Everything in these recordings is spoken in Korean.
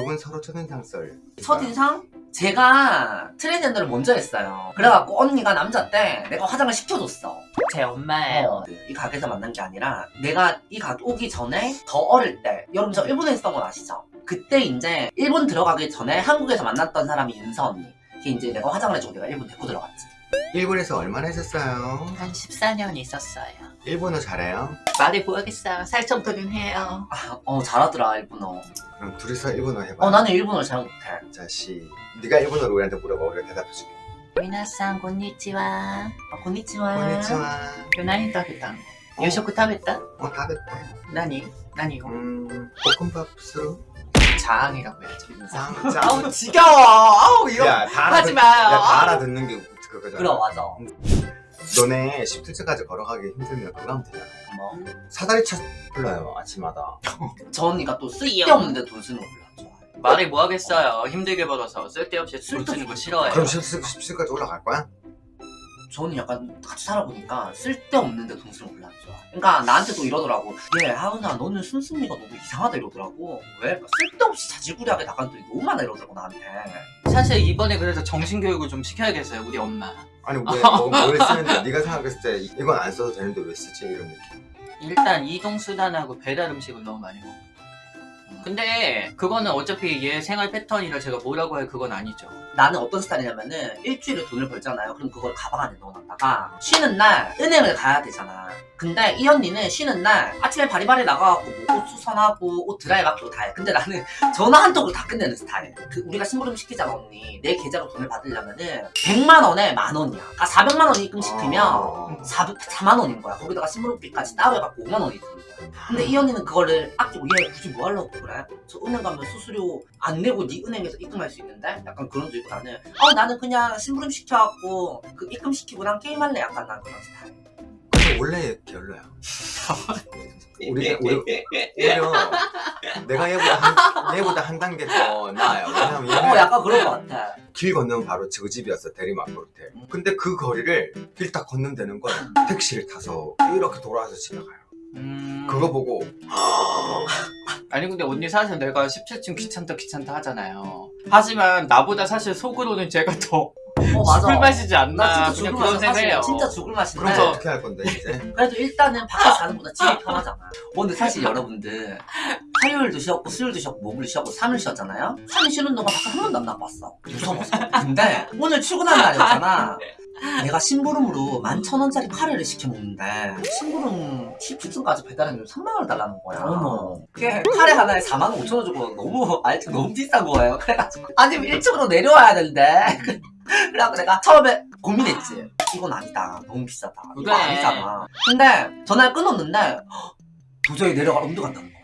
두분 서로 첫인상 썰. 첫인상? 제가 트레이닝을 먼저 했어요. 그래갖고 언니가 남자 때 내가 화장을 시켜줬어. 제 엄마예요. 어, 이 가게에서 만난 게 아니라 내가 이 가게 오기 전에 더 어릴 때 여러분 저 일본에 있었던 건 아시죠? 그때 이제 일본 들어가기 전에 한국에서 만났던 사람이 윤서 언니. 걔 이제 내가 화장을 해주고 내가 일본 데리고 들어갔지. 일본에서 얼마나 있었어요? 한 14년 있었어요. 일본어 잘해요? 말해 보겠어요. 살 정도는 해요. 아, 어 잘하더라 일본어. 그럼 둘이서 일본어 해봐. 어 나는 일본어를 잘 못해. 자, 시. 네가 일본어로 우리한테 물어봐. 우리가 대답해줄게. 미나상 곤니치와. 아, konnichiwa. konnichiwa. 今日何食べたの 어. 夕食食べた 어, 다 됐대. 何何を 음, 볶음밥 수. 자항이라고 해야죠. 짱, 짱. 아우 지겨워. 아우 이런 야, 다 하지 알아듣, 마요. 야, 다 알아듣는 게 그거잖아. 그럼 맞아. 너네 17층까지 걸어가기 힘들면 그거 하면 되잖아. 뭐. 사다리 차 불러요, 아침마다. 저 언니가 또 쓸데없는데 돈 쓰는 거 별로 안 좋아해. 말이 뭐 하겠어요. 힘들게 벌어서 쓸데없이 돈 쓰는 거 싫어해요. 그럼 17층까지 올라갈 거야? 저 언니 약간 같이 살아보니까 쓸데없는데 돈안 좋아. 그러니까 나한테도 이러더라고. 얘 하은아 너는 순순미가 너무 이상하다 이러더라고. 왜? 쓸데없이 자질구레하게 나간 돈이 너무 많아 이러더라고 나한테. 사실 이번에 그래서 정신교육을 좀 시켜야겠어요. 우리 엄마. 아니 왜 뭐, 뭘 쓰는데 네가 생각했을 때 이건 안 써도 되는데 왜 쓰지 이런 느낌 일단 이동수단하고 배달 음식을 너무 많이 먹고 근데 그거는 어차피 얘 생활 패턴이라 제가 뭐라고 할 그건 아니죠 나는 어떤 스타일이냐면은 일주일에 돈을 벌잖아요. 그럼 그걸 가방 안에 넣어놨다가 쉬는 날 은행을 가야 되잖아. 근데 이 언니는 쉬는 날 아침에 바리바리 나가갖고 뭐옷 수선하고 옷 드라이 맡기고 다 해. 근데 나는 전화 한 통을 다 끝내는 스타일. 그 우리가 심부름 시키잖아 언니. 내 계좌로 돈을 받으려면은 100만 원에 만 원이야. 그러니까 400만 원 입금 시키면 아, 4, 4만 원인 거야. 거기다가 심부름비까지 따로 해갖고 5만 원이 드는 거야. 근데 이 언니는 그거를 아끼고 얘 굳이 뭐 하려고 그래? 저 은행 가면 수수료 안 내고 네 은행에서 입금할 수 있는데? 약간 그런 줄 있고 나는 어 나는 그냥 심부름 시켜갖고 그 입금 시키고 난 게임할래 약간 난 그런 스타일. 원래 별로야 우리 우리 오히려 내가 얘보다 한, 얘보다 한 단계 더 나아요. 왜냐면 어 얘는 약간 그런 거 같아. 길 건너면 바로 저 집이었어 대리막 호텔 근데 그 거리를 길 딱 건너면 되는 걸 택시를 타서 이렇게 돌아와서 집에 가요. 음... 그거 보고 아니 근데 언니 사실 내가 17층 귀찮다 귀찮다 하잖아요. 하지만 나보다 사실 속으로는 제가 더 어 맞아. 술 마시지 나 않나 진짜 그냥 죽을 그런. 사실 생각해요 진짜 죽을 맛인데. 그럼 저 어떻게 할 건데 이제 그래도 일단은 밖에 사는 보다 집이 편하잖아. 어, 근데 사실 여러분들 화요일도 쉬었고 수요일도 쉬었고 목요일 쉬었고 3일 쉬었잖아요. 3일 쉬는 동안 밖에 한 번도 안 나갔어. 무서워서. 근데 오늘 출근하는 날이었잖아. 내가 심부름으로 11,000원짜리 카레를 시켜 먹는데 심부름 17층까지 배달했는데 3만 원을 달라는 거야. 어머. 그게 카레 하나에 4만 5천 원 주고 너무 알지 너무 비싼 거예요. 그래가지고 아니 1층으로 내려와야 되는데 그래갖고 내가 처음에 고민했지. 이건 아니다. 너무 비싸다. 이거 그래. 아니잖아. 근데 전화를 끊었는데 헉, 도저히 내려갈 엄두가 안 나는 거야.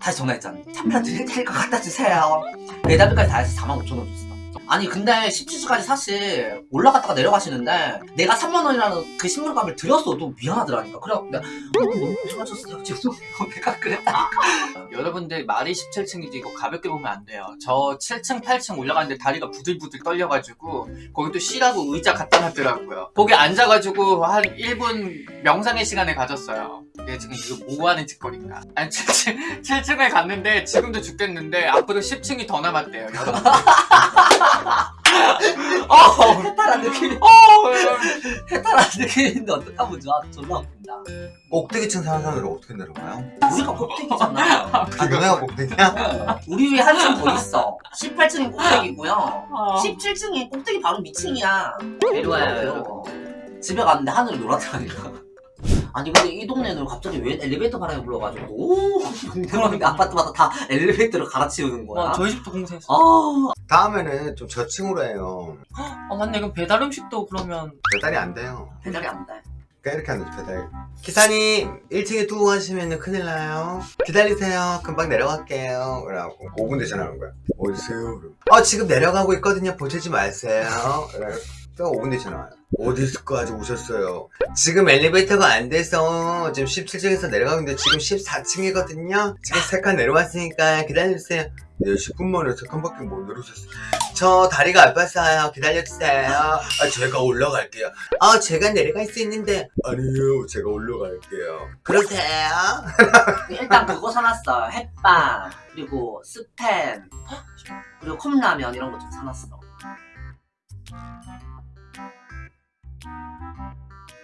다시 전화했잖아. 잠깐 드릴 테니까 갖다 주세요. 배달비까지 다 해서 4만 5천 원 줬어. 아니 근데 17주까지 사실 올라갔다가 내려가시는데 내가 3만 원이라는 그 신문값을 드렸어도 미안하더라니까. 그래갖고 내가 어, 너무 좋아졌어요. 죄송해요. 내가 그랬다. 여러분들 말이 17층이지 이거 가볍게 보면 안 돼요 저 7층 8층 올라가는데 다리가 부들부들 떨려가지고 거기 또 쉬라고 의자 갖다 놨더라고요 거기 앉아가지고 한 1분 명상의 시간을 가졌어요 얘 지금 이거 뭐 하는 짓거리인가 아니 7층, 7층에 갔는데 지금도 죽겠는데 앞으로 10층이 더 남았대요 여러분 어, 해탈한 느낌. 어, 해탈한 느낌인데 어떡하면 좋아. 존나 웃긴다. 꼭대기층 사는 사람들은 어떻게 내려가요? 우리가 꼭대기잖아. 아 너네가 꼭대기야? 우리 위에 한층 더 있어. 18층이 꼭대기고요. 어. 17층이 꼭대기 바로 밑층이야. 내려와요 여러분 집에 갔는데 하늘이 노랗다니까. 아니 근데 이 동네는 갑자기 왜 엘리베이터 바람이 불어가지고. 너무 궁금한데 아파트마다 다 엘리베이터를 갈아치우는 거야. 와 저희 집도 공사했어. 아, 다음에는 좀 저층으로 해요. 어 맞네. 그럼 배달 음식도 그러면 배달이 안 돼요. 배달이 안 돼. 그러니까 이렇게 하는 거죠 배달. 기사님 1층에 두고 가시면 큰일 나요. 기다리세요. 금방 내려갈게요. 그래갖고. 5분 뒤에 전화하는 거야. 어디세요? 그럼. 어 지금 내려가고 있거든요. 보채지 마세요 또 5분 뒤에 전화 와요. 어디서까지 오셨어요. 지금 엘리베이터가 안 돼서 지금 17층에서 내려가고 있는데 지금 14층이거든요. 지금 세칸 내려왔으니까 기다려주세요. 네 10분 만에 세 칸밖에 못 내려오셨어요. 저 다리가 아팠어요. 기다려주세요. 아 제가 올라갈게요. 아 제가 내려갈 수 있는데. 아니요. 제가 올라갈게요. 그러세요? 일단 그거 사놨어. 햇반 그리고 스팸. 그리고 컵라면 이런 거 좀 사놨어 Thank you.